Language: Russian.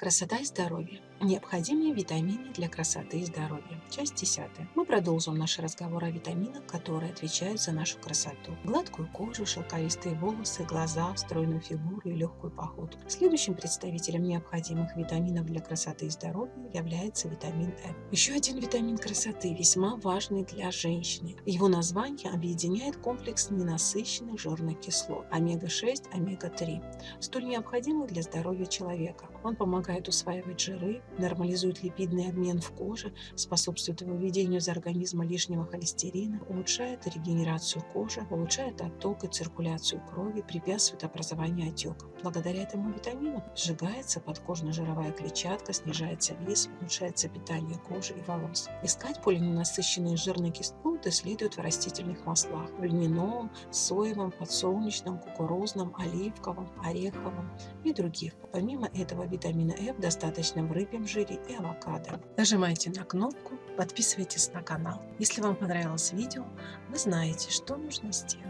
Красота и здоровье. Необходимые витамины для красоты и здоровья. Часть 10. Мы продолжим наш разговор о витаминах, которые отвечают за нашу красоту. Гладкую кожу, шелковистые волосы, глаза, стройную фигуру и легкую походку. Следующим представителем необходимых витаминов для красоты и здоровья является витамин Э. Еще один витамин красоты, весьма важный для женщины. Его название объединяет комплекс ненасыщенных жирных кислот омега-6, омега-3, столь необходимых для здоровья человека. Он помогает усваивать жиры, нормализует липидный обмен в коже, способствует выведению из организма лишнего холестерина, улучшает регенерацию кожи, улучшает отток и циркуляцию крови, препятствует образованию отеков. Благодаря этому витамину сжигается подкожно-жировая клетчатка, снижается вес, улучшается питание кожи и волос. Искать полиненасыщенные жирные кислоты следует в растительных маслах – в льняном, соевом, подсолнечном, кукурузном, оливковом, ореховом и других. Помимо этого витамина F достаточно в рыбьем жире и авокадо. Нажимайте на кнопку, подписывайтесь на канал. Если вам понравилось видео, вы знаете, что нужно сделать.